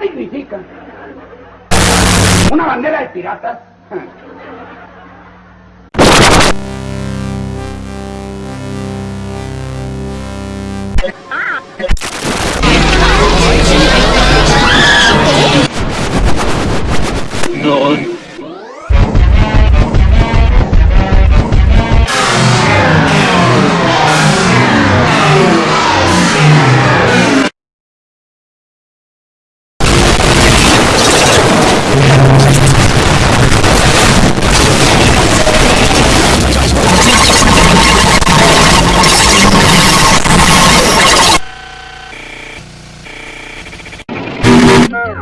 significa? ¿Una bandera de piratas? Ah. Yeah.